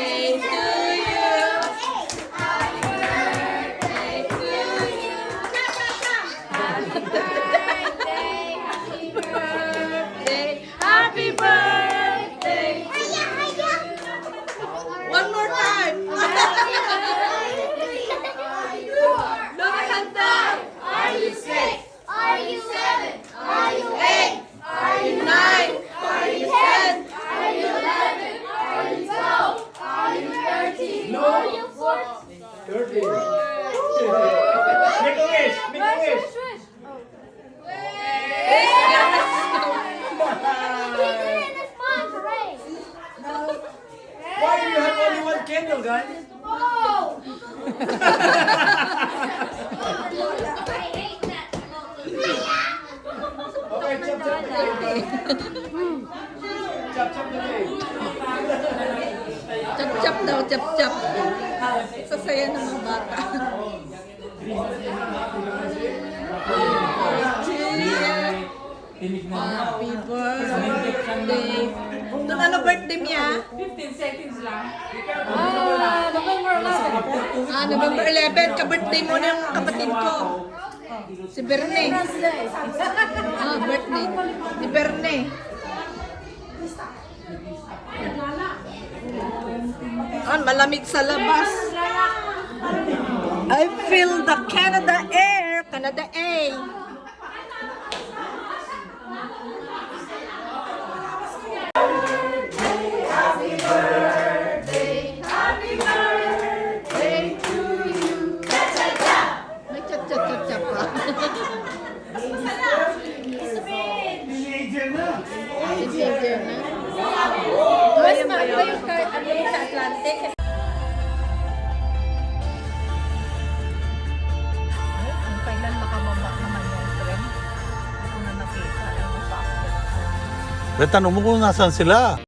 I candle, guys. Oh! I hate that. okay, chop chop the cake. chop chop the cake. Happy birthday. Doon ano birthday niya? 15 seconds lang. Ah, November 11. Ka-birthday mo yung kapatid ko. Si Berne. Ah, birthday. Ni Berne. Ah, malamig sa labas. I feel the Canada air. Canada air. May chat-chat-chat Eh, tanong mo kung nasaan sila.